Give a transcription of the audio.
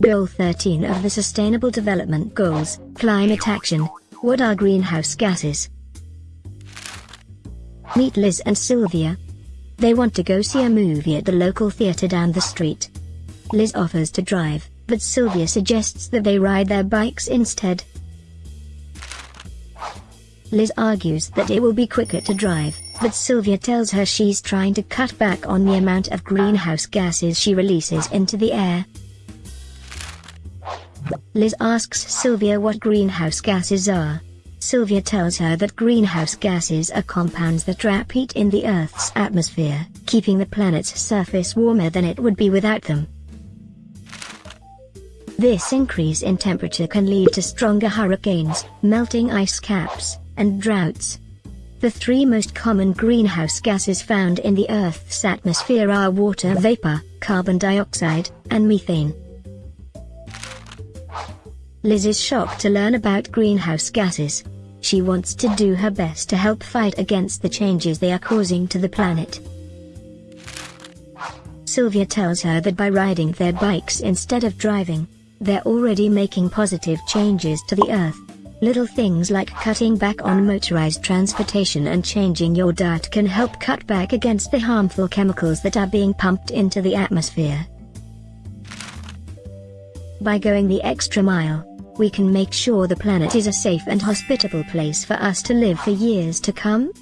Goal 13 of the Sustainable Development Goals, Climate Action. What are greenhouse gases? Meet Liz and Sylvia. They want to go see a movie at the local theater down the street. Liz offers to drive, but Sylvia suggests that they ride their bikes instead. Liz argues that it will be quicker to drive, but Sylvia tells her she's trying to cut back on the amount of greenhouse gases she releases into the air. Liz asks Sylvia what greenhouse gases are. Sylvia tells her that greenhouse gases are compounds that trap heat in the Earth's atmosphere, keeping the planet's surface warmer than it would be without them. This increase in temperature can lead to stronger hurricanes, melting ice caps, and droughts. The three most common greenhouse gases found in the Earth's atmosphere are water vapor, carbon dioxide, and methane. Liz is shocked to learn about greenhouse gases. She wants to do her best to help fight against the changes they are causing to the planet. Sylvia tells her that by riding their bikes instead of driving, they're already making positive changes to the earth. Little things like cutting back on motorized transportation and changing your diet can help cut back against the harmful chemicals that are being pumped into the atmosphere. By going the extra mile, we can make sure the planet is a safe and hospitable place for us to live for years to come?